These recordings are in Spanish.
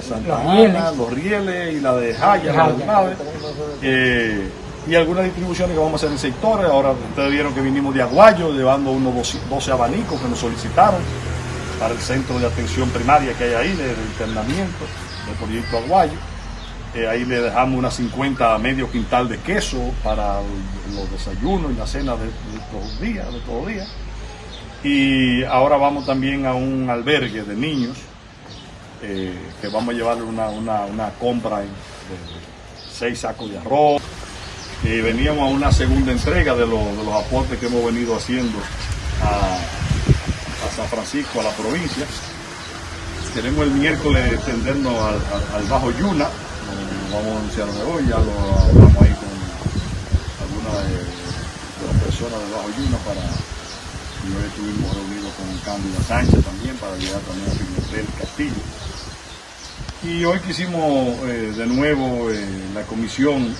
de Santa Ana, los rieles y la de Jaya, la de Nave. Eh, y algunas distribuciones que vamos a hacer en sectores. Ahora ustedes vieron que vinimos de Aguayo llevando unos 12 abanicos que nos solicitaron para el centro de atención primaria que hay ahí, de, internamiento del proyecto Aguayo. Eh, ahí le dejamos unas 50 medio quintal de queso para los desayunos y la cena de, todos los días, de todos los días. Y ahora vamos también a un albergue de niños, eh, que vamos a llevarle una, compra de seis sacos de arroz. Y veníamos a una segunda entrega de, los aportes que hemos venido haciendo a, San Francisco, a la provincia. Queremos el miércoles extendernos al, Bajo Yuna, lo vamos a anunciar hoy, ya lo hablamos ahí con algunas de, las personas del Bajo Yuna para y hoy estuvimos reunidos con Cándido Sánchez también para llegar también a Pimentel Castillo. Y hoy quisimos eh, de nuevo eh, la comisión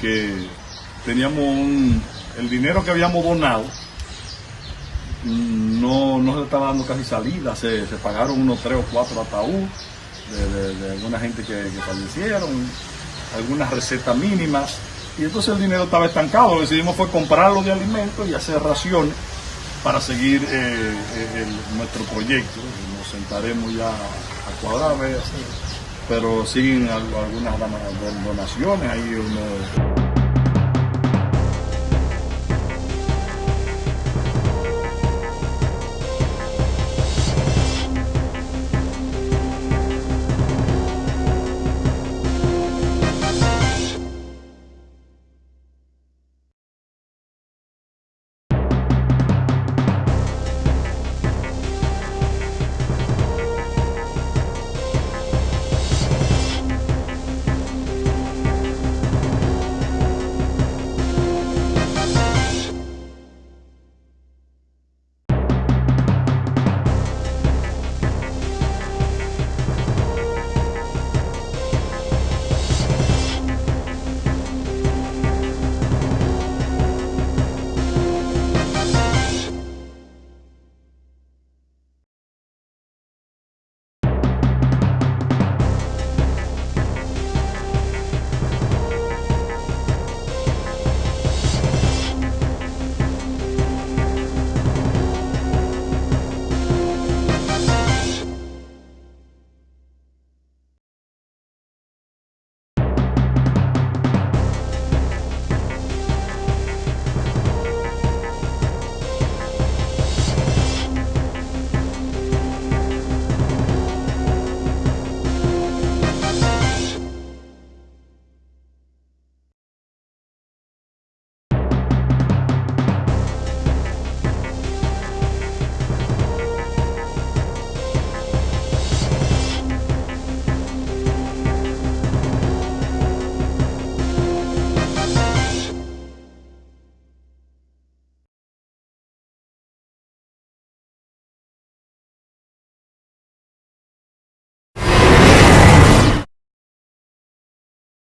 que teníamos el dinero que habíamos donado, no, no se estaba dando casi salida, se, pagaron unos tres o cuatro ataúd de, alguna gente que, fallecieron, algunas recetas mínimas, y entonces el dinero estaba estancado, lo que decidimos fue comprarlo de alimentos y hacer raciones para seguir eh, nuestro proyecto. Nos sentaremos ya a cuadrar, pero siguen algunas donaciones, ahí uno